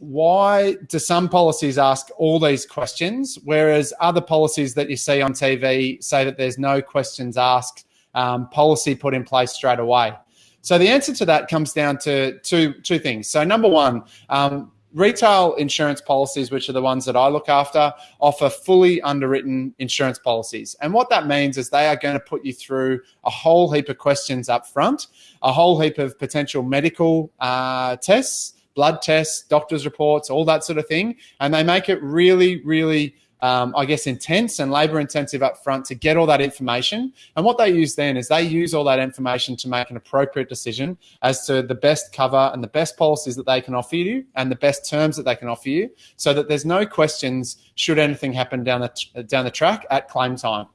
why do some policies ask all these questions, whereas other policies that you see on TV say that there's no questions asked, um, policy put in place straight away? So the answer to that comes down to two two things. So number one, um, retail insurance policies, which are the ones that I look after, offer fully underwritten insurance policies. And what that means is they are going to put you through a whole heap of questions up front, a whole heap of potential medical uh, tests blood tests, doctor's reports, all that sort of thing. And they make it really, really, um, I guess, intense and labor intensive up front to get all that information. And what they use then is they use all that information to make an appropriate decision as to the best cover and the best policies that they can offer you and the best terms that they can offer you so that there's no questions should anything happen down the, down the track at claim time.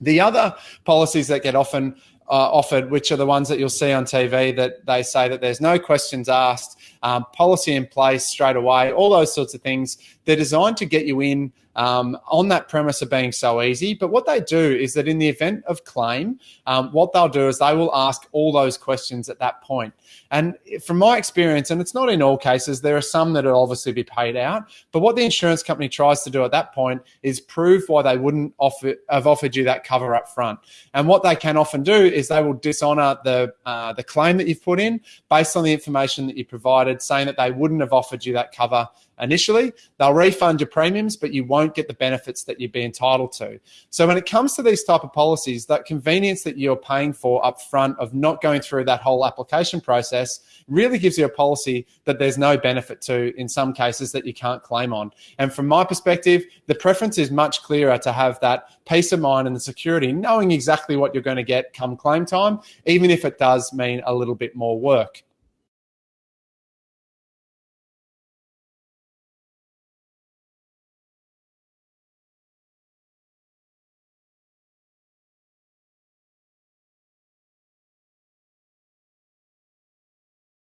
The other policies that get often uh, offered, which are the ones that you'll see on TV that they say that there's no questions asked, um, policy in place straight away, all those sorts of things. They're designed to get you in um, on that premise of being so easy. But what they do is that in the event of claim, um, what they'll do is they will ask all those questions at that point. And from my experience, and it's not in all cases, there are some that will obviously be paid out. But what the insurance company tries to do at that point is prove why they wouldn't offer have offered you that cover up front. And what they can often do is they will dishonor the uh, the claim that you've put in based on the information that you provided, saying that they wouldn't have offered you that cover initially. They'll refund your premiums, but you won't get the benefits that you'd be entitled to. So when it comes to these type of policies, that convenience that you're paying for up front of not going through that whole application process really gives you a policy that there's no benefit to in some cases that you can't claim on. And from my perspective, the preference is much clearer to have that peace of mind and the security, knowing exactly what you're going to get come claim time, even if it does mean a little bit more work.